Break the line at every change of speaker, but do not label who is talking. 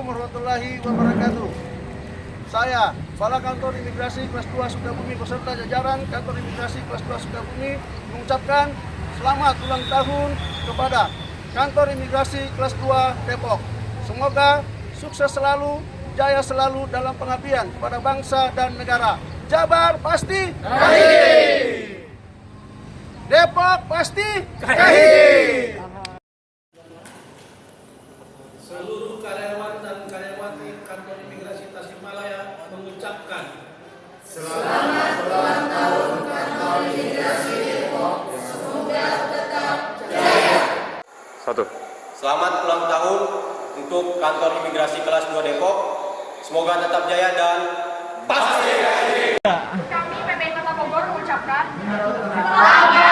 warahmatullahi wabarakatuh. Saya, Kepala Kantor Imigrasi Kelas 2 Sukabumi beserta jajaran Kantor Imigrasi Kelas 2 Sukabumi mengucapkan selamat ulang tahun kepada Kantor Imigrasi Kelas 2 Depok. Semoga sukses selalu, jaya selalu dalam pengabdian kepada bangsa dan negara. Jabar pasti kahih. Depok pasti kahih.
Seluruh karyawan dan karyawati kantor imigrasi Tasikmalaya mengucapkan
Satu.
Selamat ulang tahun untuk kantor imigrasi kelas 2 Depok. Semoga tetap jaya dan pasti
Kami PPI Kota Bogor mengucapkan selamat